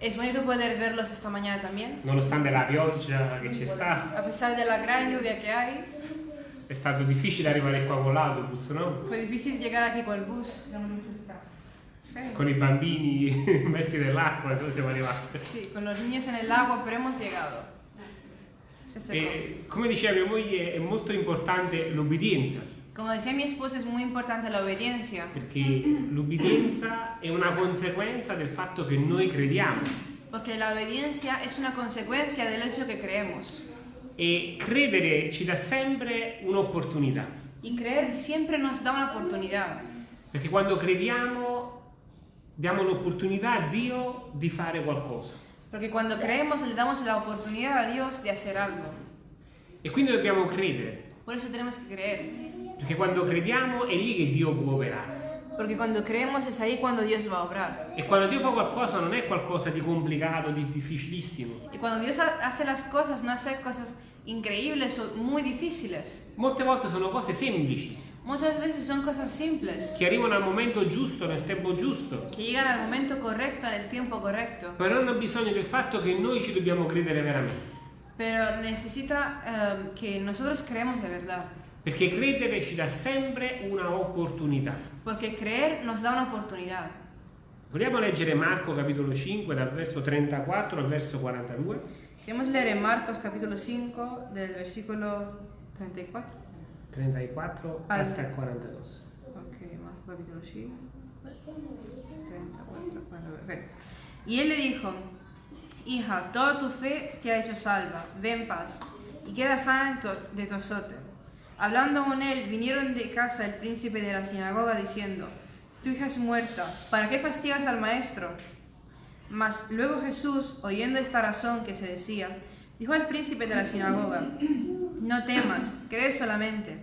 Es bonito poder verlos esta mañana también. Nonostante la pioggia che c'è stata, A pesar de la gran lluvia que hay, è stato difficile arrivare qua con l'autobus, no? fue difícil llegar aquí con el bus. Sí. Con i bambini messi nell'acqua, siamo arrivati. Sí, con los niños en el agua, pero hemos llegado. E come diceva mia moglie, è molto importante l'obbedienza, Como decía mi esposa, es muy importante la obediencia, perché l'obbedienza è una conseguenza del fatto che noi crediamo. porque la obediencia es una consecuencia del hecho que creemos. E credere ci dà sempre un'opportunità, Y creer siempre nos da una oportunidad, perché quando crediamo diamo l'opportunità a Dio di fare qualcosa. porque cuando creemos le damos la oportunidad a Dios de hacer algo. E quindi dobbiamo credere, Por eso tenemos que creer, perché quando crediamo è lì che Dio può operare. porque cuando creemos es ahí cuando Dios va a obrar. E quando Dio fa qualcosa non è qualcosa di complicato, di difficilissimo. Y cuando Dios ha- hace las cosas, no hace cosas increíbles o muy difíciles. Molte volte sono cose semplici, Muchas veces son cosas simples, che arrivano al momento giusto, nel tempo giusto, que llegan al momento correcto, en el tiempo correcto. però hanno bisogno del fatto che noi ci dobbiamo credere veramente. Pero necesita eh, que nosotros creemos de verdad. Perché credere ci dà sempre una opportunità. Porque creer nos da una oportunidad. Vogliamo leggere Marco capitolo 5 dal verso 34 al verso 42? Queremos leer en Marcos capítulo 5 del versículo 34. 34 Al- hasta il 42. Ok, Marcos capítulo 5. 34, 42. ok. Y él le dijo, hija, toda tu fe te ha hecho salva, ve en paz, y queda sana de tu azote. Hablando con él, vinieron de casa el príncipe de la sinagoga diciendo, tu hija es muerta, ¿para qué fastigas al maestro? Mas luego Jesús, oyendo esta razón que se decía, dijo al príncipe de la sinagoga, no temas, cree solamente.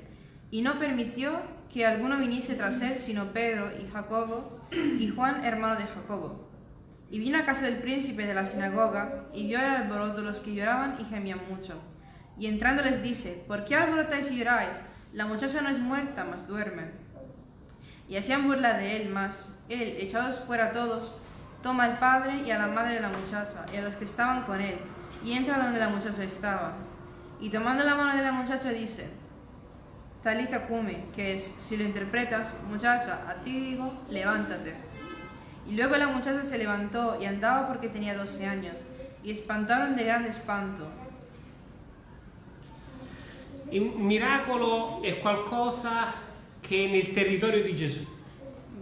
Y no permitió que alguno viniese tras él, sino Pedro y Jacobo y Juan, hermano de Jacobo. Y vino a casa del príncipe de la sinagoga y vio el alboroto de los que lloraban y gemían mucho. Y entrando les dice, ¿por qué alborotáis y lloráis? La muchacha no es muerta, mas duerme. Y hacían burla de él más. Él, echados fuera todos, toma al padre y a la madre de la muchacha y a los que estaban con él, y entra donde la muchacha estaba. Y tomando la mano de la muchacha dice, Talita cume, que es, si lo interpretas, muchacha, a ti digo, levántate. Y luego la muchacha se levantó y andaba porque tenía 12 años, y espantaron de grande espanto. Il miracolo è qualcosa che è nel territorio di Gesù.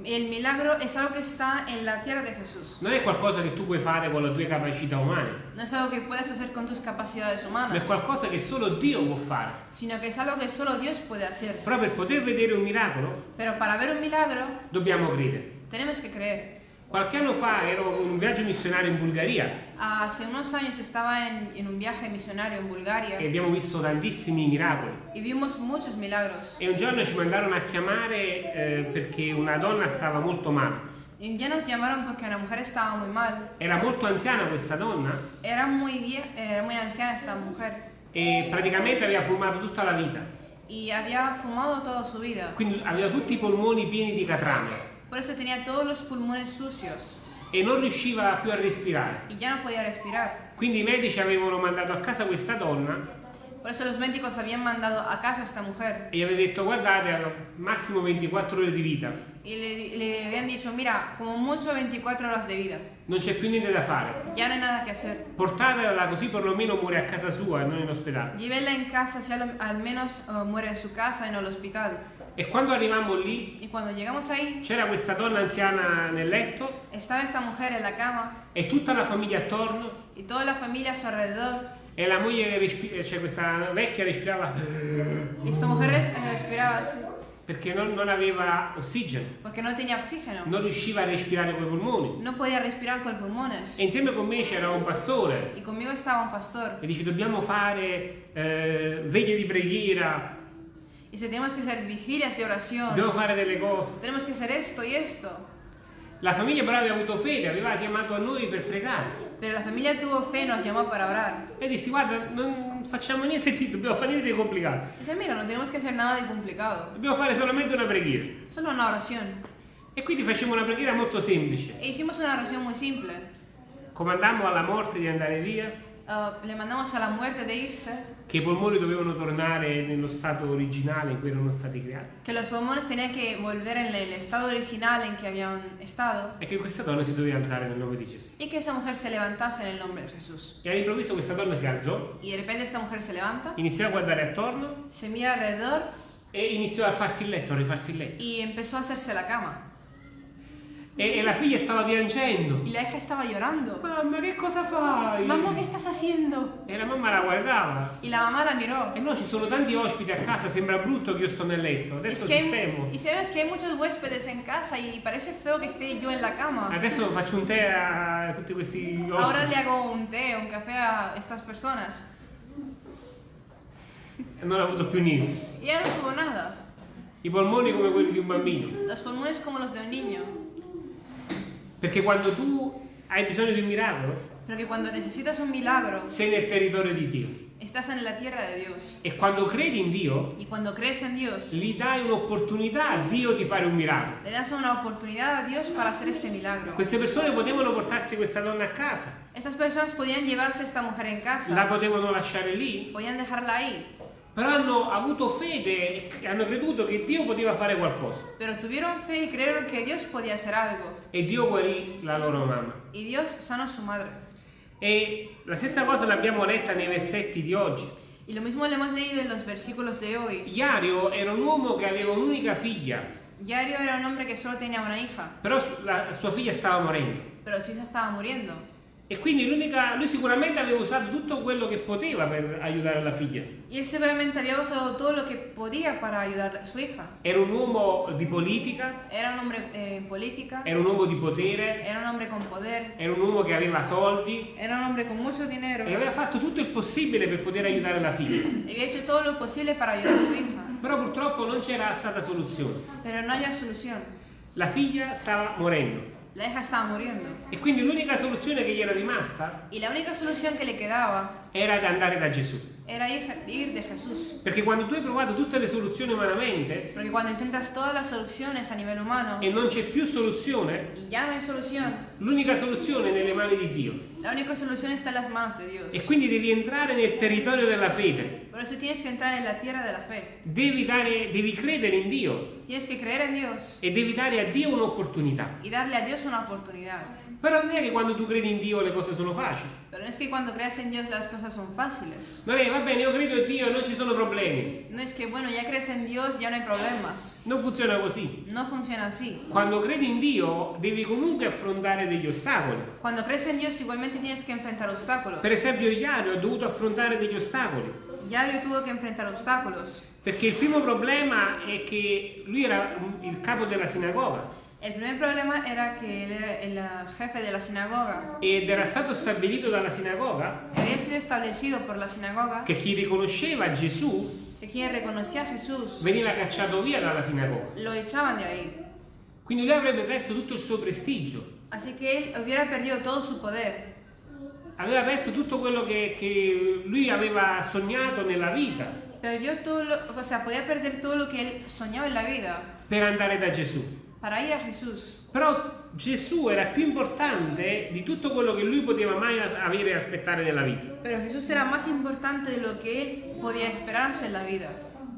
El milagro es algo que está en la tierra de Jesús. Non è qualcosa che tu puoi fare con le tue capacità umane, No es algo que puedes hacer con tus capacidades ma è qualcosa che solo Dio può fare. sino que es algo que solo Dios puede hacer. Però per poter vedere un miracolo Pero para ver un milagro, dobbiamo credere. tenemos que creer. Qualche anno fa ero in un viaggio missionario in Bulgaria Hace unos años estaba en, en un viaje misionario en Bulgaria e abbiamo visto tantissimi miracoli. y vimos muchos milagros. E un giorno ci mandarono a chiamare eh, perché una donna stava molto male. Y día nos llamaron porque una mujer estaba muy mal. Era molto anziana questa donna Era muy, vie- era muy anciana esta mujer e praticamente aveva fumato tutta la vita. y había fumado toda su vida. Quindi aveva tutti i polmoni pieni di catrame Por eso tenía todos los pulmones sucios e non riusciva più a respirare. y ya no podía respirar. Quindi i medici avevano mandato a casa questa donna Por eso los médicos habían mandado a casa esta mujer e gli aveva detto guardate, ha massimo 24 ore di vita, y le, le habían dicho, mira, como mucho 24 horas de vida. non c'è più niente da fare. Ya no hay nada que hacer. Portatela così perlomeno muore a casa sua e non in ospedale. Llévela en casa, si al, al menos eh, muere en su casa y no en el hospital. E quando arrivammo lì c'era questa donna anziana nel letto estaba esta mujer en la cama e tutta la famiglia attorno y toda la familia a su alrededor. e la moglie, cioè questa vecchia respirava Y esta mujer eh, respiraba así, perché non, non aveva ossigeno, no non riusciva a respirare con i polmoni. No. E insieme con me c'era un pastore estaba un pastor. e dice dobbiamo fare eh, veglie di preghiera, Y dice, tenemos que hacer vigilias de oración. dobbiamo fare delle cose. Tenemos que hacer esto y esto. La famiglia però aveva avuto fede, aveva chiamato a noi per pregare. Pero la familia tuvo fe y nos llamó para orar. E dissi guarda, non facciamo niente di, dobbiamo fare niente di complicato, Dice, mira, no tenemos que hacer nada de complicado. dobbiamo fare solamente una preghiera. Solo una oración. E quindi facciamo una preghiera molto semplice. E hicimos una oración muy simple. comandammo alla morte di andare via, uh, le mandamos a la muerte de irse, che i polmoni dovevano tornare nello stato originale in cui erano stati creati que los pulmones tenían que volver en el estado original en que habían estado e che questa donna si doveva alzare nel nome di Gesù. y que esa mujer se levantase en el nombre de Jesús. E all'improvviso questa donna si alzò, Y de repente esta mujer se levanta, iniziò a guardare attorno se mira alrededor e iniziò a farsi il letto, a rifarsi il letto. y empezó a hacerse la cama. E, e la figlia stava piangendo. Y la hija estaba llorando. Mamma, che cosa fai? Mamá, ¿qué estás haciendo? E la mamma la guardava. Y la mamá la miró. E no, ci sono tanti ospiti a casa, sembra brutto che io sto nel letto. Es Adesso que hay- sistemo. y sabes que hay muchos huéspedes en casa y parece feo que esté yo en la cama. Adesso faccio un tè a tutti questi ospiti. Ahora le hago un té, un café a estas personas. E non ha avuto più niente. Y ella no tuvo nada. I polmoni come quelli di un bambino. Los pulmones como los de un niño. Perché quando tu hai bisogno di un miracolo, Porque cuando necesitas un milagro, sei nel territorio di Dio. estás en la tierra de Dios. E quando credi in Dio, Y cuando crees en Dios, gli dai un'opportunità a Dio di fare un miracolo. le das una oportunidad a Dios para hacer este milagro. Queste persone potevano portarsi questa donna a casa, Estas personas podían llevarse a esta mujer en la casa, potevano lasciare lì, podían dejarla ahí, però hanno avuto fede e hanno creduto che Dio poteva fare qualcosa. pero tuvieron fe y creyeron que Dios podía hacer algo. E Dio guarì la loro mamma. Y Dios sanó su madre. E la stessa cosa l'abbiamo letta nei versetti di oggi. Y lo mismo le hemos leído en los versículos de hoy. Iario era un uomo che aveva un'unica figlia, Yario era un hombre que solo tenía una hija, però la sua figlia stava morendo. pero su hija estaba muriendo. E quindi l'unica, lui sicuramente aveva usato tutto quello che poteva per aiutare la figlia. Y él seguramente había usado todo lo que podía para ayudar a su hija. Era un uomo di politica, Era un hombre eh, en política, era un uomo di potere, era un hombre con poder, era un uomo che aveva soldi era un hombre con mucho dinero. e aveva fatto tutto il possibile per poter aiutare la figlia. Y había hecho todo lo posible para ayudar a su hija, Però purtroppo non c'era stata soluzione. pero no había solución. La figlia stava morendo La hija estaba muriendo. e quindi l'unica soluzione che gli era rimasta Y la única solución que le quedaba era di andare da Gesù. Era ir, ir de Jesús. Perché quando tu hai provato tutte le soluzioni umanamente Porque cuando intentas todas las soluciones a nivel humano e non c'è più soluzione, y ya no hay solución, l'unica soluzione è nelle mani di Dio. la única solución está en las manos de Dios. E quindi devi entrare nel territorio della fede. Por eso tienes que entrar en la tierra de la fe. Devi, dare, devi credere in Dio Tienes que creer en Dios e devi dare a Dio un'opportunità. y darle a Dios una oportunidad. Però non è che quando tu credi in Dio le cose sono facili. Pero no es que cuando creas en Dios las cosas son fáciles. Non è che va bene, io credo in Dio e non ci sono problemi. No es que, bueno, ya crees en Dios, ya no hay problemas. Non funziona così. No funciona así. Quando credi in Dio devi comunque affrontare degli ostacoli. Cuando crees en Dios igualmente tienes que enfrentar obstáculos. Per esempio Iario ha dovuto affrontare degli ostacoli. Yario tuvo que enfrentar obstáculos. Perché il primo problema è che lui era il capo della sinagoga El primer problema era que él era el uh, jefe de la sinagoga. ed era stato stabilito dalla sinagoga Había sido establecido por la sinagoga che chi riconosceva Gesù que quien reconocía a Jesús veniva cacciato via dalla sinagoga. lo echaban de ahí. Quindi lui avrebbe perso tutto il suo prestigio, Así que él hubiera perdido todo su poder. aveva perso tutto quello che, che lui aveva sognato nella vita Perdió todo o sea, podía perder todo lo que él soñaba en la vida per andare da Gesù. Para ir a Jesús. Però Gesù era più importante di tutto quello che lui poteva mai avere e aspettare nella vita. Pero Jesús era más importante de lo que él podía esperarse en la vida.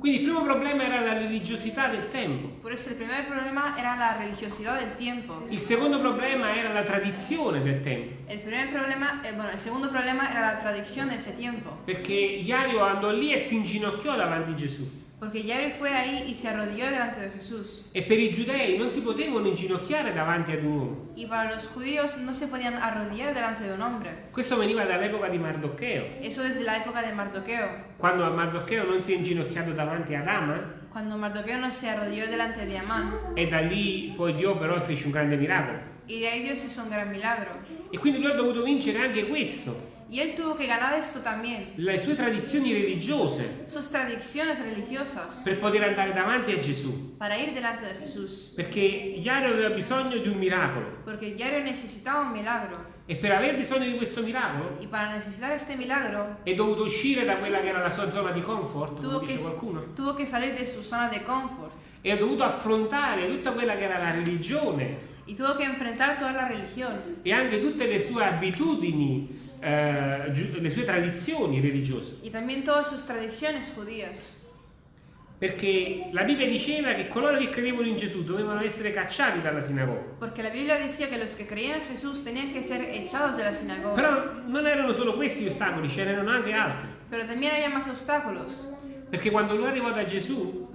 Quindi il primo problema era la religiosità del tempo. Por eso el primer problema era la religiosidad del tiempo. Il secondo problema era la tradizione del tempo, El primer problema, eh, bueno, el segundo problema era la tradición de ese tiempo. perché Iario andò lì e si inginocchiò davanti a Gesù. Porque Yairo fue ahí y se arrodilló delante de Jesús. E per i giudei non si potevano inginocchiare davanti ad un uomo. Y para los judíos no se podían arrodillar delante de un hombre. Questo veniva dall'epoca di Mardocheo, Eso desde la época de Mardoqueo. quando a Mardocheo non si è inginocchiato davanti ad Aman Cuando Mardoqueo no se arrodilló delante de Amán. e da lì poi Dio però fece un grande miracolo. Y de ahí Dios hizo un gran milagro. E quindi lui ha dovuto vincere anche questo. Y él tuvo que ganar esto también, le sue tradizioni religiose, sus tradiciones religiosas, per poter andare davanti a Gesù. para ir delante de Jesús. Perché Iario aveva bisogno di un miracolo. Porque Yairo necesitaba un milagro. E per aver bisogno di questo miracolo milagro, è dovuto uscire da quella che era la sua zona di comfort, tuvo dice qualcuno. tuvo que salir de su zona de confort. E ha dovuto affrontare tutta quella che era la religione e anche tutte le sue abitudini, eh, le sue tradizioni religiose. y también todas sus tradiciones judías. Perché la Bibbia diceva che coloro che credevano in Gesù dovevano essere cacciati dalla sinagoga. Porque la Biblia decía que los que creían en Jesús tenían que ser echados de la sinagoga. Però non erano solo questi gli ostacoli, ce n'erano anche altri. Pero también había más obstáculos. Perché quando lui arrivò da Gesù,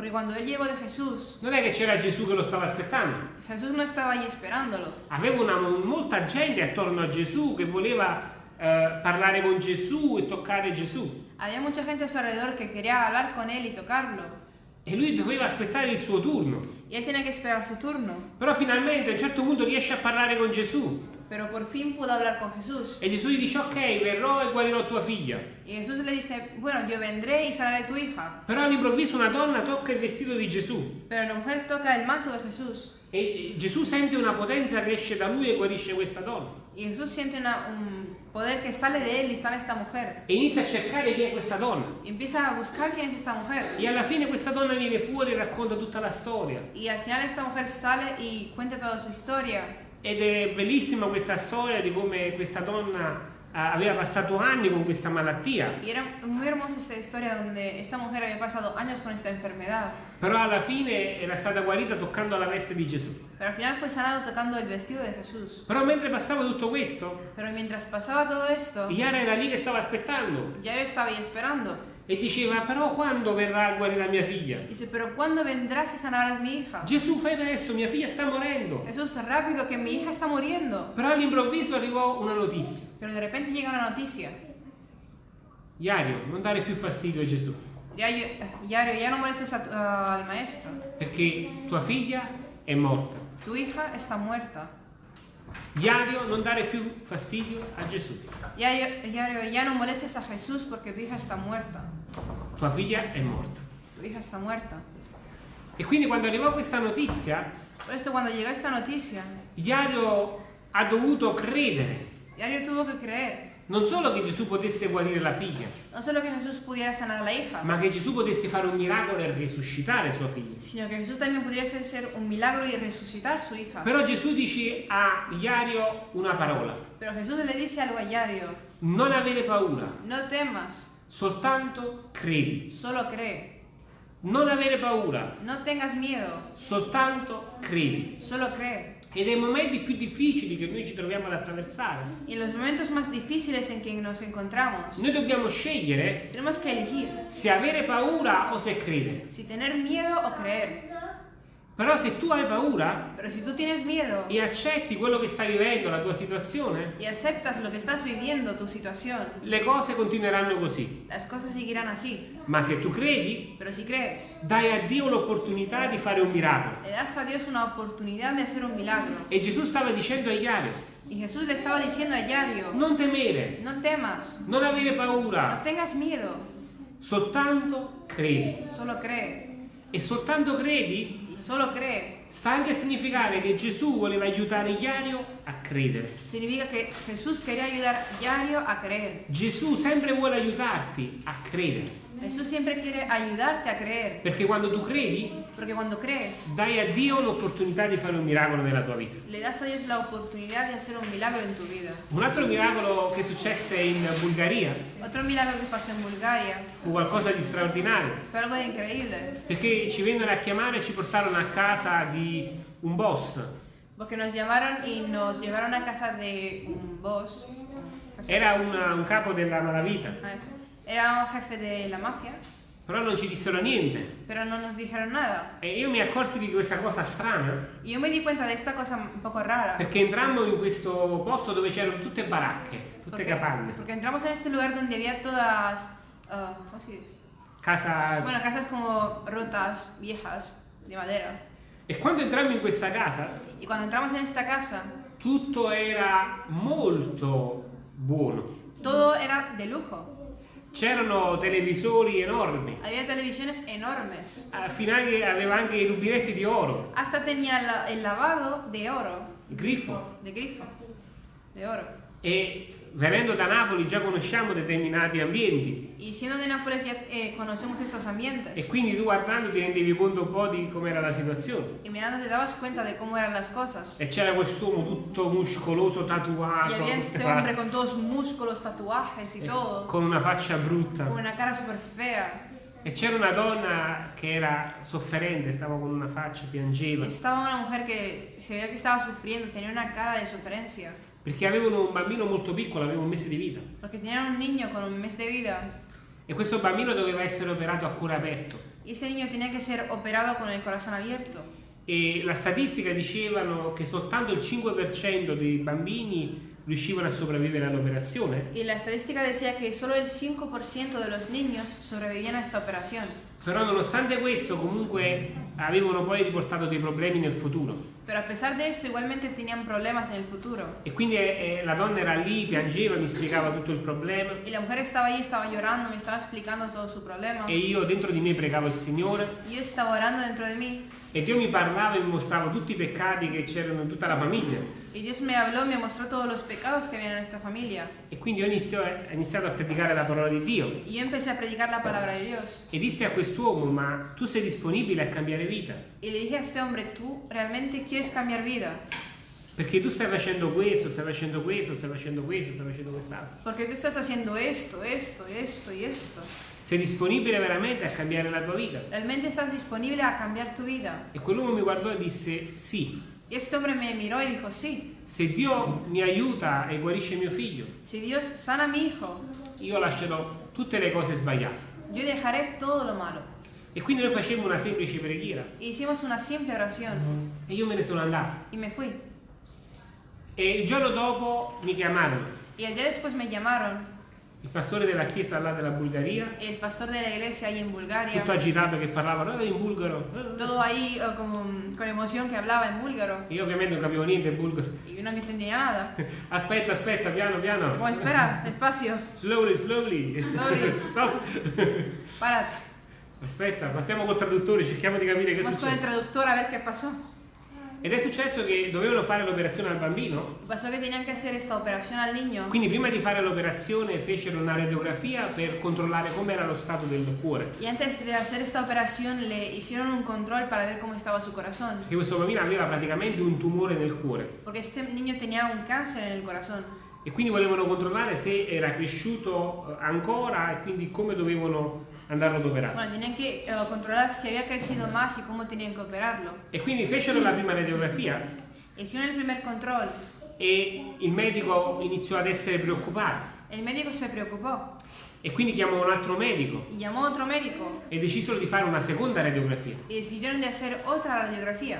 Jesús, non è che c'era Gesù che lo stava aspettando. Jesús no estaba allí esperándolo. Aveva una- molta gente attorno a Gesù che voleva eh, parlare con Gesù e toccare Gesù. Había mucha gente a su alrededor que quería hablar con él y tocarlo. E lui doveva aspettare il suo turno. Y él tenía que esperar su turno. Però finalmente a un certo punto riesce a parlare con Gesù. Pero por fin pudo hablar con Jesús. E Gesù gli dice ok, verrò e guarirò tua figlia. Y Jesús le dice, bueno, yo vendré y sanaré tu hija. Però all'improvviso una donna tocca il vestito di Gesù. Pero la mujer toca el manto de Jesús. E Gesù sente una potenza che esce da lui e guarisce questa donna. Y Jesús siente una- un poder que sale de él y sana esta mujer. E inizia a cercare chi è questa donna. Empieza a buscar quién es esta mujer. E alla fine questa donna viene fuori e racconta tutta la storia. Y al final esta mujer sale y cuenta toda su historia. Ed è bellissima questa storia di come questa donna aveva passato anni con questa malattia. Y era muy hermosa esta historia donde esta mujer había pasado años con esta enfermedad. Però alla fine era stata guarita toccando la veste di Gesù. Pero al final fue sanado tocando el vestido de Jesús. Però mentre passava tutto questo, Pero mientras pasaba todo esto, Iara era lì che stava aspettando ya yo estaba ahí esperando. E diceva però quando verrà a guarire mia figlia? Dice, pero ¿cuándo vendrás y sanarás mi hija? Gesù fai presto, mia figlia sta morendo. Jesús, rápido, que mi hija está muriendo. Però all'improvviso arrivò una notizia. Pero de repente llega una noticia. Iario, non dare più fastidio a Gesù, Yario, Yario, ya no molestes a a- al maestro. perché tua figlia è morta. Tu hija está muerta. Iario, non dare più fastidio a Gesù. Yario, Yario, ya no molestes a Jesús porque tu hija está muerta. Tua figlia è morta. Tu hija está muerta. E quindi quando arrivò questa notizia, Por esto, cuando llegó esta noticia, Iario ha dovuto credere Yario tuvo que creer. Non solo che Gesù potesse guarire la figlia, No solo que Jesús pudiera sanar la hija, ma che Gesù potesse fare un miracolo e risuscitare sua figlia. sino que Jesús también pudiese hacer un milagro y resucitar su hija. Però Gesù dice a Iario una parola, Pero Jesús le dice algo a Yario, non avere paura, no temas, soltanto credi. solo cree. Non avere paura, No tengas miedo, soltanto credi. solo cree. E nei momenti più difficili che noi ci troviamo ad attraversare, Y los momentos más difíciles en que nos encontramos, noi dobbiamo scegliere tenemos que elegir se avere paura o se credere. si tener miedo o creer. Però se tu hai paura Pero si tú tienes miedo e accetti quello che stai vivendo, la tua situazione, y aceptas lo que estás viviendo, tu situación, le cose continueranno così. las cosas seguirán así. Ma se tu credi, Pero si crees, dai a Dio l'opportunità di fare un miracolo. le das a Dios una oportunidad de hacer un milagro. E Gesù stava dicendo a Iario, Y Jesús le estaba diciendo a Yario, non temere, no temas, non avere no paura, tengas miedo, soltanto credi. solo cree. E soltanto credi solo cree. sta anche a significare che Gesù voleva aiutare Iario a credere. Significa que Jesús quería ayudar a Yario a creer. Gesù sempre vuole aiutarti a credere. Jesús siempre quiere ayudarte a creer. Perché quando tu credi, Porque cuando crees, dai a Dio l'opportunità di fare un miracolo nella tua vita. le das a Dios la oportunidad de hacer un milagro en tu vida. Un altro miracolo che successe in Bulgaria Otro milagro que pasó en Bulgaria fu qualcosa di straordinario, fue algo de increíble. perché ci vennero a chiamare e ci portaron a casa di un boss. Porque nos llamaron y nos llevaron a casa de un boss. Era una- un capo della malavita, Ah, eso. Era un jefe de la mafia, però non ci dissero niente. pero no nos dijeron nada. E io mi accorsi di questa cosa strana, yo me di cuenta de esta cosa un poco rara. perché entrammo in questo posto dove c'erano tutte baracche, tutte Porque, capanne, porque entramos en este lugar donde había todas. ah, ¿Cómo se dice? casa... Bueno, casas como rotas, viejas, de madera. E quando entrammo in questa casa, Y cuando entramos en esta casa, tutto era molto buono. Todo era de lujo. C'erano televisori enormi, Había televisiones enormes. al finale aveva anche i rubinetti di oro, Hasta tenía la- el lavado de oro, il grifo. de grifo, de oro. E venendo da Napoli già conosciamo determinati ambienti Y siendo de Nápoles ya eh, conocemos estos e ambientes. quindi tu guardando ti rendevi conto un po' di com'era la situazione. Y mirando te dabas cuenta de cómo eran las cosas. E c'era quest'uomo tutto muscoloso, Y tatuato, había tutte este hombre con todos músculos, tatuajes y eh, todo, con una faccia brutta. con una cara súper fea. E c'era una donna che era sofferente, stava con una faccia, piangeva, Estaba una mujer que se veía que estaba sufriendo, tenía una cara de sufrencia, perché avevano un bambino molto piccolo, aveva un mese di vita. porque tenían un niño con un mes de vida E questo bambino doveva essere operato a cuore aperto. y ese niño tenía que ser operado con el corazón abierto. E la statistica dicevano che soltanto il 5% dei bambini riuscivano a sopravvivere all'operazione, Y la estadística decía que solo el 5% de los niños sobrevivían a esta operación. però nonostante questo comunque avevano poi riportato dei problemi nel futuro. Pero a pesar de esto, igualmente tenían problemas en el futuro. E quindi eh, eh, la donna era lì, piangeva, mi spiegava tutto il problema Y la mujer estaba allí, estaba llorando, me estaba explicando todo su problema. e io dentro di me pregavo il Signore yo estaba orando dentro de mí. E Dio mi parlava e mi mostrava tutti i peccati che c'erano in tutta la famiglia. Y Dios me habló, me mostró todos los pecados que había en esta familia. E quindi io ho iniziato a predicare la parola di Dio Y yo empecé a predicar la palabra de Dios. e dissi a quest'uomo, ma tu sei disponibile a cambiare vita? Y le dije a este hombre, ¿tú realmente quieres cambiar vida? Perché tu stai facendo questo, stai facendo questo, stai facendo questo, stai facendo quest'altro. Porque tú estás haciendo esto, esto, esto y esto. Sei disponibile veramente a cambiare la tua vita? ¿Realmente estás disponible a cambiar tu vida? E quell'uomo mi guardò e disse sì. Y este hombre me miró y dijo, sí, Se Dio mi aiuta e guarisce mio figlio, si Dios sana mi hijo, io lascerò tutte le cose sbagliate. yo dejaré todo lo malo. E quindi noi facemmo una semplice preghiera E hicimos una simple oración e io me ne sono andato. y me fui. E il giorno dopo mi chiamarono, Y el día después me llamaron il pastore della chiesa là della Bulgaria, el pastor de la iglesia ahí en Bulgaria, tutto agitato che parlava "Eh, in bulgaro. todo ahí eh, como, con emoción que hablaba en búlgaro. Io ovviamente non capivo niente in bulgaro. Y yo no entendía nada. Aspetta, aspetta, piano, piano. Como, espera, despacio, Slowly, slowly. Slowly. Stop. párate. Aspetta, passiamo col traduttore, cerchiamo di capire che è Vamos con successo. traductor a ver qué pasó. Ed è successo che dovevano fare l'operazione al bambino, Pasó que tenían que hacer esta operación al niño. quindi prima di fare l'operazione fecero una radiografia per controllare com'era lo stato del cuore. Y antes de hacer esta operación le hicieron un control para ver cómo estaba su corazón. Perché questo bambino aveva praticamente un tumore nel cuore Porque este niño tenía un cáncer en el corazón. e quindi volevano controllare se era cresciuto eh, ancora e quindi come dovevano andarlo ad operare. Bueno, tenían que eh, controlar si había crecido más y cómo tenían que operarlo. E quindi fecero la prima radiografia Hicieron el primer control. e il medico iniziò ad essere preoccupato El médico se preocupó e quindi chiamò un altro medico y llamó otro médico e decisero di fare una seconda radiografia. y decidieron de hacer otra radiografía.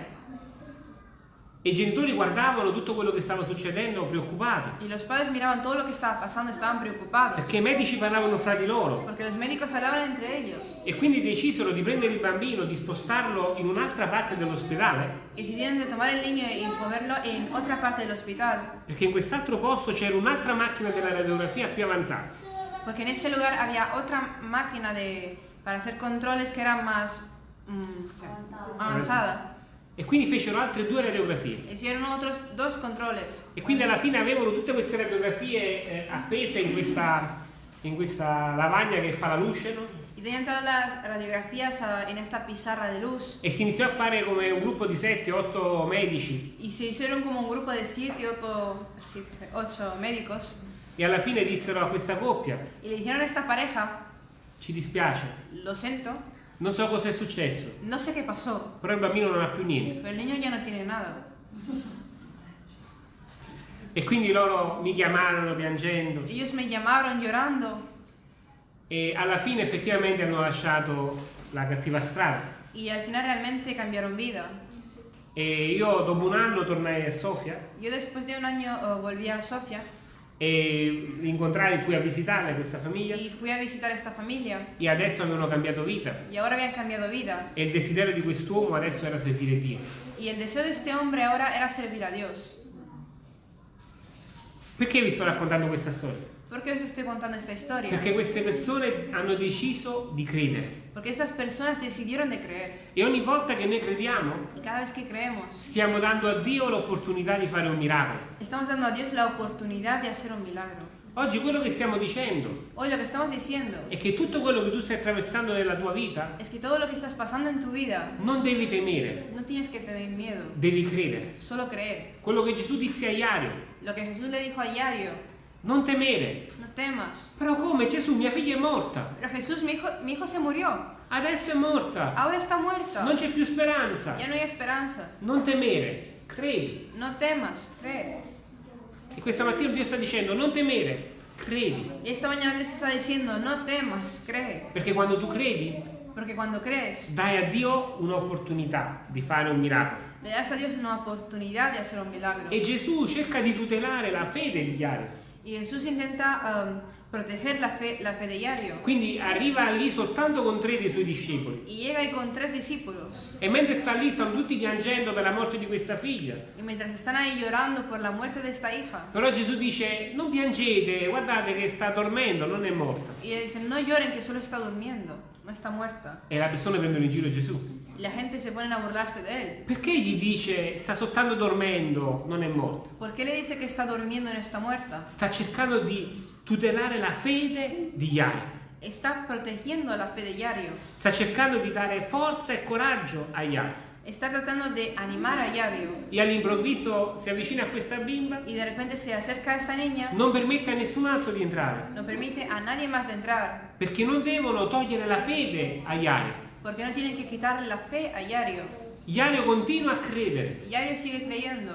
E i genitori guardavano tutto quello che stava succedendo preoccupati, Y los padres miraban todo lo que estaba pasando, estaban preocupados. perché i medici parlavano fra di loro Porque los médicos hablaban entre ellos. e quindi decisero di prendere il bambino, di spostarlo in un'altra parte dell'ospedale, Y decidieron de tomar el niño y moverlo en otra parte del hospital. perché in quest'altro posto c'era un'altra macchina della radiografia più avanzata. Porque en este lugar había otra máquina de, para hacer controles que era más mm, o sea, avanzada. E quindi fecero altre due radiografie. E quindi alla fine avevano tutte queste radiografie eh, appese in questa, in questa lavagna che fa la luce, no? Y tenían todas las radiografías ah, en esta pizarra de luz. E si iniziò a fare come un gruppo di 7-8 medici Y se hicieron como un grupo de siete, ocho, siete, ocho médicos. e alla fine dissero a questa coppia, Y le dijeron a esta pareja, ci dispiace, lo siento, non so cosa è successo, no sé qué pasó, però il bambino non ha più niente. pero el niño ya no tiene nada. E quindi loro mi chiamarono piangendo Ellos me llamaron llorando e alla fine effettivamente hanno lasciato la cattiva strada. y al final realmente cambiaron vida. E io dopo un anno tornai a Sofia después de un año eh, volví a Sofia e incontrai, fui a visitare questa famiglia y fui a visitar esta familia e adesso avevano cambiato vita. y ahora habían cambiado vida. E il desiderio di quest'uomo adesso era servire Dio. Y el deseo de este hombre ahora era servir a Dios. Perché vi sto raccontando questa storia? ¿Por qué os estoy contando esta historia? Perché queste persone hanno deciso di credere. Porque estas personas decidieron de creer. E ogni volta che noi crediamo, Y cada vez que creemos, stiamo dando a Dio l'opportunità di fare un miracolo. estamos dando a Dios la oportunidad de hacer un milagro. Oggi quello che stiamo dicendo Hoy lo que estamos diciendo è che tutto quello che tu stai attraversando nella tua vita es que todo lo que estás pasando en tu vida, non devi temere, no tienes que tener miedo, devi credere. solo creer. Quello che Gesù disse a Iario, Lo que Jesús le dijo a Yario, non temere. no temas. Però come Gesù, mia figlia è morta, Pero Jesús, mi hijo, mi hijo se murió, adesso è morta, ahora está muerta, non c'è più speranza. ya no hay esperanza. Non temere, credi. No temas, cree. E questa mattina Dio sta dicendo non temere, credi. Y esta mañana Dios está diciendo, no temas, cree. Perché quando tu credi, Porque cuando crees, dai a Dio un'opportunità di fare un miracolo. le das a Dios una oportunidad de hacer un milagro. E Gesù cerca di tutelare la fede di Iario. Y Jesús intenta um, proteger la fe, la fe de Yario. Quindi arriva lì soltanto con tre dei suoi discepoli. Y llega ahí con tres discípulos. E mentre sta lì stanno tutti piangendo per la morte di questa figlia. Y mientras están ahí llorando por la muerte de esta hija, Però Gesù dice non piangete, guardate che sta dormendo, non è morta. y le dicen, no lloren que solo está durmiendo, no está muerta. E le persone prendono in giro Gesù. La gente se ponen a burlarse de él. Perché gli dice sta soltanto dormendo, non è morta? ¿Por qué le dice que está durmiendo y no está muerta? Sta cercando di tutelare la fede di Iario. Está protegiendo la fe de Yario. Sta cercando di dare forza e coraggio a Iario. Está tratando de animar a Yario. E all'improvviso si avvicina a questa bimba, Y de repente se acerca a esta niña, non permette a nessun altro di entrare, no permite a nadie más de entrar. perché non devono togliere la fede a Iario. Porque no tienen que quitarle la fe a Yario. Iario continua a credere Y Yario sigue creyendo.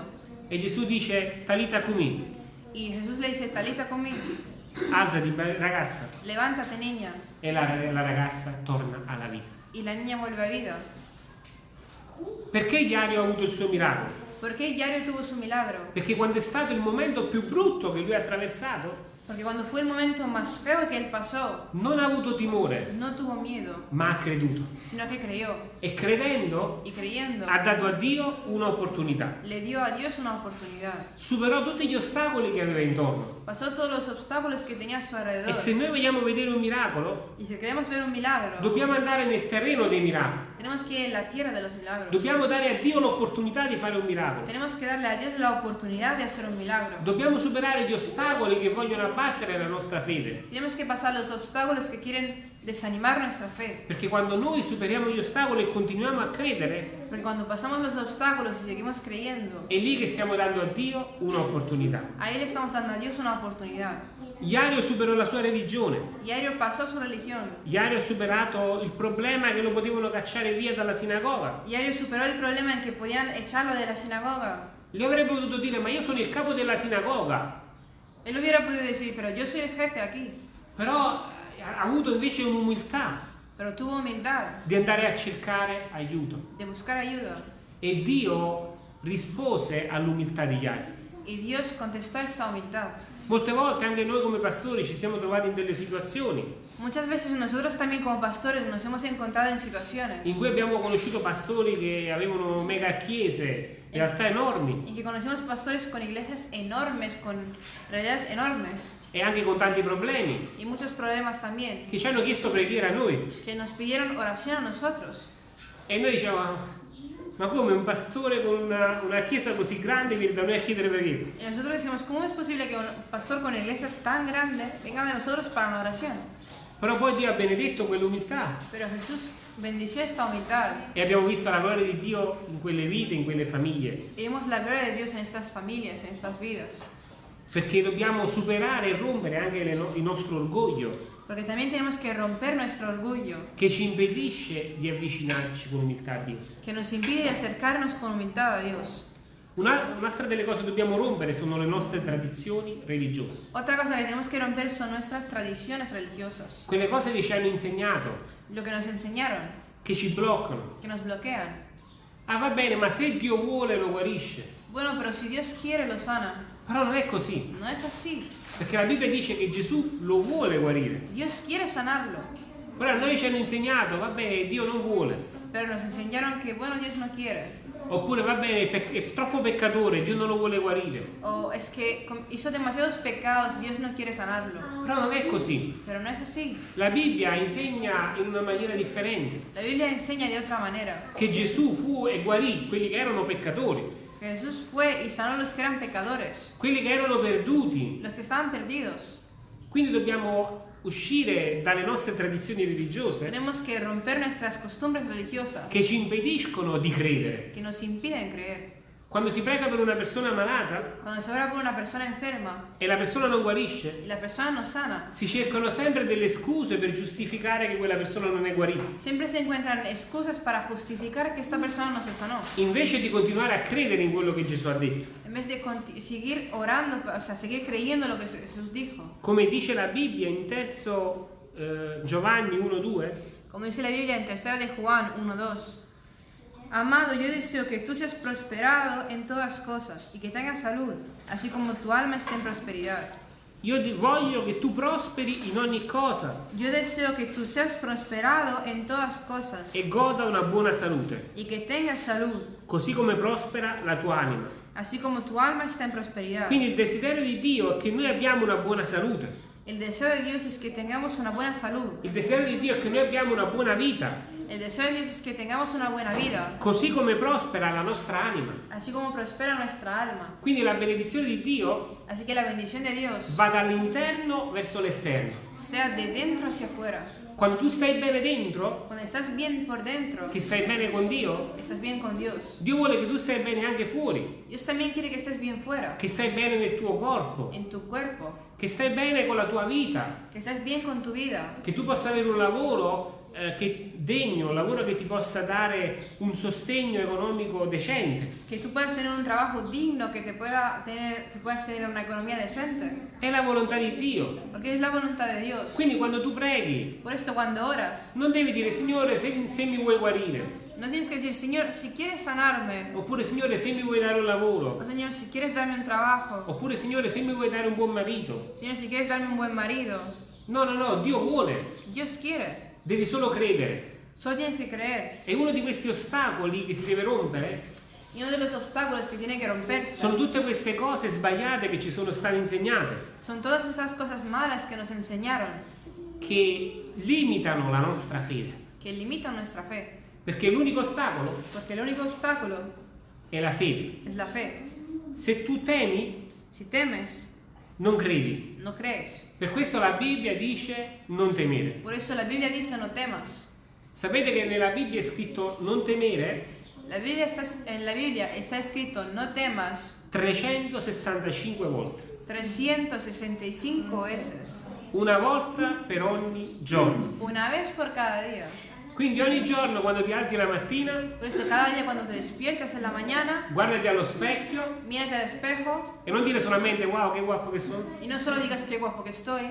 e Gesù dice Talita Cumi, Y Jesús le dice, Talita conmigo, alzati ragazza levántate niña. e la, la ragazza torna alla vita. Y la niña vuelve a vida. Perché Iario ha avuto il suo miracolo? ¿Por qué Yario tuvo su milagro? Perché quando è stato il momento più brutto che lui ha attraversato, Porque cuando fue el momento más feo que él pasó, non ha avuto timore, no tuvo miedo, ma ha creduto. sino que creyó. E credendo Y creyendo, ha dato a Dio un'opportunità. le dio a Dios una oportunidad. Superò tutti gli ostacoli che aveva intorno. Pasó todos los obstáculos que tenía a su E alrededor. se noi vogliamo vedere un miracolo, Y si queremos ver un milagro, dobbiamo andare nel terreno dei miracoli. Tenemos que ir en la tierra de los milagros. Dobbiamo dare a Dio l'opportunità di fare un miracolo. Tenemos que darle a Dios la oportunidad de hacer un milagro. Dobbiamo superare gli ostacoli che vogliono abbattere la nostra fede. Tenemos que pasar los obstáculos que quieren desanimar nuestra fe. Perché quando noi superiamo gli ostacoli e continuiamo a credere, Porque cuando pasamos los obstáculos y seguimos creyendo, è lì che stiamo dando a Dio un'opportunità. ahí le estamos dando a Dios una oportunidad. Iario superò la sua religione. Yario pasó su religión. Iario ha superato il problema che lo potevano cacciare via dalla sinagoga. Yario superó el problema en que podían echarlo de la sinagoga. Gli avrebbe potuto dire, ma io sono il capo della sinagoga. Él hubiera podido decir, pero yo soy el jefe aquí. Però eh, ha avuto invece un'umiltà Pero tuvo humildad di andare a cercare aiuto. de buscar ayuda. E Dio rispose all'umiltà di Iario. Y Dios contestó a esta humildad. Molte volte anche noi come pastori ci siamo trovati in delle situazioni. Muchas veces nosotros también como pastores nos hemos encontrado en situaciones. In cui abbiamo conosciuto pastori che avevano mega chiese, in realtà enormi, en que conocemos pastores con iglesias enormes, con realidades enormes. E anche con tanti problemi, y muchos problemas también, che ci hanno chiesto preghiera a noi. que nos pidieron oración a nosotros. E noi dicevamo, ma come un pastore con una, una chiesa così grande viene da noi a chiedere preghiera? Y nosotros decimos, ¿cómo es posible que un pastor con una iglesia tan grande venga nosotros para una oración? Però poi Dio ha benedetto quell'umiltà e abbiamo visto la gloria di Dio in quelle vite, in quelle famiglie. y vimos la gloria de Dios en estas familias, en estas vidas. Perché dobbiamo superare e rompere anche no- il nostro orgoglio Porque también tenemos que romper nuestro orgullo, che ci impedisce di avvicinarci con umiltà a Dio. que nos impide acercarnos con humildad a Dios. Una- un'altra delle cose che dobbiamo rompere sono le nostre tradizioni religiose. Otra cosa que tenemos que romper son nuestras tradiciones religiosas, Quelle cose che ci hanno insegnato, lo que nos enseñaron, che ci bloccano. que nos bloquean. Ah va bene, ma se Dio vuole lo guarisce. Bueno, pero si Dios quiere lo sana. Però non è così, No es así. perché la Bibbia dice che Gesù lo vuole guarire. Dios quiere sanarlo, Ora noi ci hanno insegnato, vabbè, Dio non vuole. pero nos enseñaron que, bueno, Dios no quiere. Oppure va bene, è, è troppo peccatore, Dio non lo vuole guarire. O es que com- hizo demasiados pecados y Dios no quiere sanarlo. Però non è così. Pero no es así. La Bibbia insegna in una maniera differente La Biblia enseña de otra manera. che Gesù fu e guarì quelli che erano peccatori, Jesús fue y sanó a los que eran pecadores, quelli che erano perduti. los que estaban perdidos. Quindi dobbiamo uscire dalle nostre tradizioni religiose Tenemos que romper nuestras costumbres religiosas che ci impediscono di credere. Quando si prega per una persona malata Cuando se ora por una persona enferma e la persona non guarisce, la persona no sana, si cercano sempre delle scuse per giustificare che quella persona non è guarita. siempre se encuentran excusas para justificar que esta persona no se sanó. Invece di continuare a credere in quello che Gesù ha detto. En vez de seguir orando, o sea, seguir creyendo lo que Jesús dijo. Come dice la Bibbia in terzo eh, Giovanni 1-2, Como dice la Biblia en tercera de Juan 1.2. Amado, yo deseo que tú seas prosperado en todas cosas y que tengas salud, así como tu alma esté en prosperidad. io voglio che tu prosperi in ogni cosa Yo deseo que tú seas prosperado en todas cosas e goda una buona salute, y que tengas salud, così come prospera la tua anima. así como tu alma está en prosperidad. Quindi il desiderio di Dio è che noi abbiamo una buona salute. El deseo de Dios es que tengamos una buena salud. Il desiderio di Dio è che noi abbiamo una buona vita, El deseo de Dios es que tengamos una buena vida, così come prospera la nostra anima. así como prospera nuestra alma. Quindi la benedizione di Dio Así que la bendición de Dios va dall'interno verso l'esterno. sea de dentro hacia afuera. Quando tu stai bene dentro, Cuando estás bien por dentro, che stai bene con Dio, estás bien con Dios. Dio vuole che tu stai bene anche fuori, Dios también quiere que estés bien fuera, che stai bene nel tuo corpo, en tu cuerpo, che stai bene con la tua vita, que estés bien con tu vida, che tu possa avere un lavoro eh, che, degno, un lavoro che ti possa dare un sostegno economico decente. que tú puedas tener un trabajo digno, que te pueda tener, que puedas tener una economía decente, È la volontà di Dio. porque es la voluntad de Dios. Quindi quando tu preghi, Por esto cuando oras, non devi dire Signore se, se mi vuoi guarire, no tienes que decir, Señor, si quieres sanarme, oppure Signore se mi vuoi dare un o lavoro, Señor, si quieres darme un trabajo, oppure Signore se mi vuoi dare un buon marito. Señor, si quieres darme un buen marido, No, no, no, Dio vuole, Dios quiere. Devi solo credere. Solo tienes que creer. E uno di questi ostacoli che si deve rompere Y uno de los obstáculos que tiene que romperse sono tutte queste cose sbagliate che ci sono state insegnate, son todas estas cosas malas que nos enseñaron, che limitano la nostra fede. que limitan nuestra fe. Perché l'unico ostacolo Porque el único obstáculo è la fede. es la fe. Se tu temi, Si temes, non credi. no crees. Per questo la Bibbia dice non temere. Por eso la Biblia dice no temas. Sapete che nella Bibbia è scritto non temere La Biblia está, en la Biblia está escrito no temas 365 volte, 365 veces. una volta per ogni giorno. Una vez por cada día. Quindi ogni giorno quando ti alzi la mattina, eso cada día cuando te despiertas en la mañana, guardati allo specchio mírate al espejo e non dire solamente wow che guapo che sono, y no solo digas qué guapo que estoy,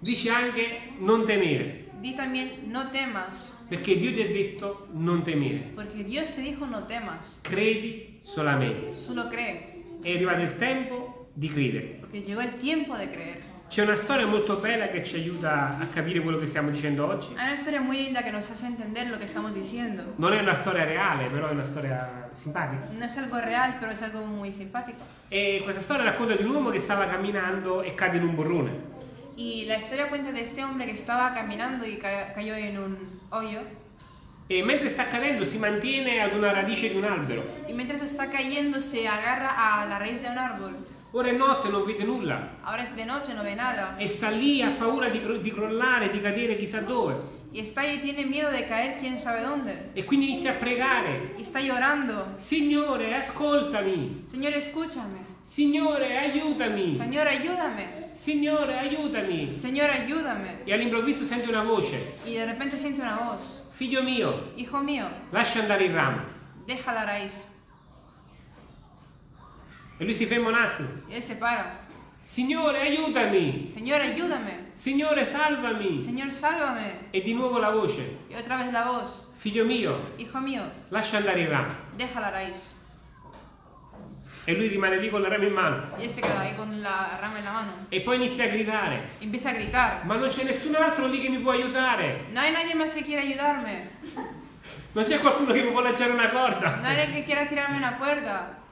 dici anche non temere, di también no temas. perché Dio ti ha detto non temere, Porque Dios te dijo no temas. credi solamente. Solo cree. È arrivato il tempo di credere. Porque llegó el tiempo de creer. C'è una storia molto bella che ci aiuta a capire quello che stiamo dicendo oggi. Hay una historia muy linda que nos hace entender lo que estamos diciendo. Non è una storia reale, però è una storia simpatica. No es algo real, pero es algo muy simpático. E questa storia racconta di un uomo che stava camminando e cade in un burrone. Y la historia cuenta de este hombre que estaba caminando y ca- cayó en un hoyo. E mentre sta cadendo si mantiene ad una radice di un albero. Y mientras está cayendo se agarra a la raíz de un árbol. Ora è notte, non vede nulla. Ahora es de noche, no ve nada. E sta lì, ha paura di, di crollare, di cadere chissà dove. Y está ahí tiene miedo de caer quién sabe dónde. E quindi inizia a pregare. Y está llorando. Signore, ascoltami. Señor, escúchame. Signore, aiutami. Señor, ayúdame. Signore, aiutami. Señor, ayúdame. E all'improvviso sente una voce. Y de repente siente una voz. Figlio mio, Hijo mío, lascia andare il ramo. deja la raíz. E lui si ferma un attimo. Él se para. Signore, aiutami. Señor, ayúdame. Signore, salvami. Señor, sálvame. E di nuovo la voce. Y otra vez la voz. Figlio mio, Hijo mío, lascia andare il ramo. deja la raíz. E lui rimane lì con la rama in mano. Él se queda ahí con la rama la mano. E poi inizia a gridare. Empieza a gritar. Ma non c'è nessun altro lì che mi può aiutare. No hay nadie más que quiera ayudarme. Non c'è qualcuno che mi può lanciare una No corda. hay alguien que quiera tirarme una cuerda.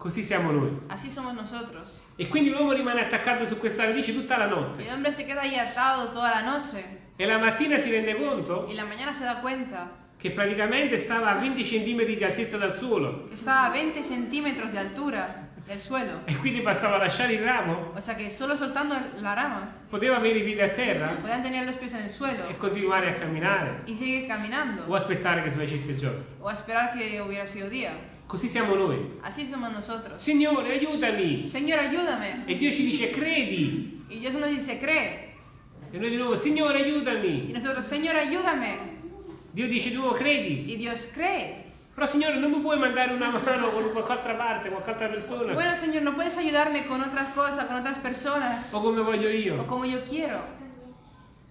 Così siamo noi. Así somos nosotros. E quindi l'uomo rimane attaccato su questa radice tutta la notte. el hombre se queda ahí atado toda la noche. E la mattina si rende conto Y la mañana se da cuenta che praticamente stava a 20 cm di altezza dal suolo. que estaba a 20 centímetros de altura del suelo. E quindi bastava lasciare il ramo, O sea que solo soltando la rama poteva avere i piedi a terra podían tener los pies en el suelo e continuare a camminare y seguir caminando. o aspettare che si facesse giorno. O a esperar que hubiera sido día. Così siamo noi. Así somos nosotros. Signore, aiutami! Señor, ayúdame. E Dio ci dice credi. Y Dios nos dice, cree. E noi di nuovo, Signore, Y aiutami. nosotros, Señor, ayúdame. Dio dice di nuovo credi. Y Dios cree. Però Signore, non mi puoi mandare una mano con qualche altra parte, qualche altra persona? Bueno, Señor, ¿no puedes ayudarme con otras cosas, con otras personas? O come voglio O io? como yo quiero.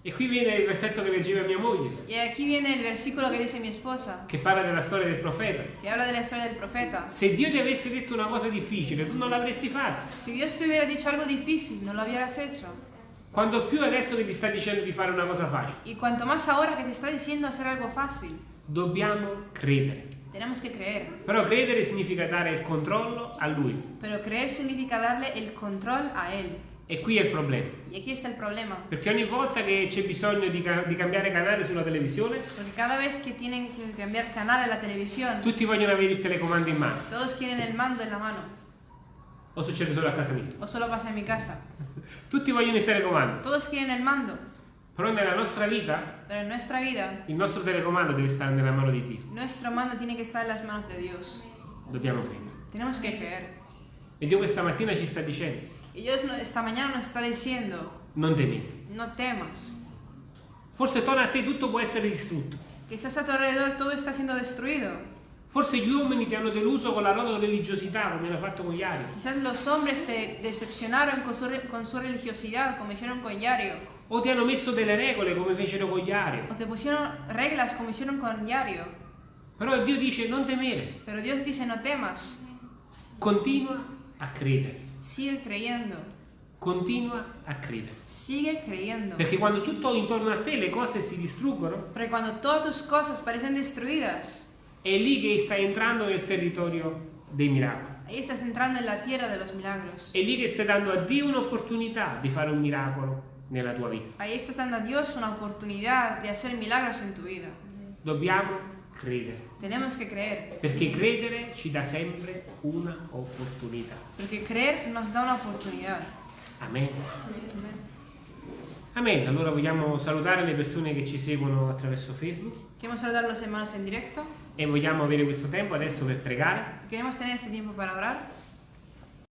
E qui viene il versetto che leggeva mia moglie, Y aquí viene el versículo que dice mi esposa, che parla della storia del profeta. que habla de la historia del profeta. Se Dio ti avesse detto una cosa difficile, tu non l'avresti fatta. Si Dios te hubiera dicho algo difícil, no lo hubieras hecho. Quando più adesso che ti sta dicendo di fare una cosa facile, Y cuanto más ahora que te está diciendo hacer algo fácil, dobbiamo credere. tenemos que creer. Però credere significa dare il controllo a Lui. Pero creer significa darle el control a Él. E qui è il problema. Y aquí está el problema. Perché ogni volta che c'è bisogno di, ca- di cambiare canale sulla televisione, Porque cada vez que tienen que cambiar canal en la televisión, tutti vogliono avere il telecomando in mano. todos quieren el mando en la mano. O succede solo a casa mia. O solo pasa en mi casa. Tutti vogliono il telecomando. Todos quieren el mando. Però nella nostra vita, Pero en nuestra vida, il nostro telecomando deve stare nella mano di Dio. nuestro mando tiene que estar en las manos de Dios. Dobbiamo credere. Tenemos que creer. E Dio questa mattina ci sta dicendo, Dios esta mañana nos está diciendo, non temere. no temas. Forse attorno a te tutto può essere distrutto. Quizás a tu alrededor todo está siendo destruido. Forse gli uomini ti hanno deluso con la loro religiosità, come hanno fatto con altri. Quizás los hombres te decepcionaron con su, con su religiosidad, como hicieron con Yario. O ti hanno messo delle regole, come fecero con altri. O te pusieron reglas, como hicieron con Yario. Però Dio dice, non temere. Pero Dios dice, no temas. Continua a credere. Sigue creyendo. Continua a credere. Sigue creyendo. Perché quando tutto intorno a te le cose si distruggono, Porque cuando todas tus cosas parecen destruidas, è lì che stai entrando nel territorio dei miracoli. ahí estás entrando en la tierra de los milagros. È lì che stai dando a Dio un'opportunità di fare un miracolo nella tua vita. Ahí estás dando a Dios una oportunidad de hacer milagros en tu vida. Dobbiamo credere. Tenemos que creer. Perché credere ci dà sempre una opportunità. Porque creer nos da una oportunidad. Amen. Amen. Allora vogliamo salutare le persone che ci seguono attraverso Facebook saludar a los hermanos en directo. e vogliamo avere questo tempo adesso per pregare Queremos tener este tiempo para orar.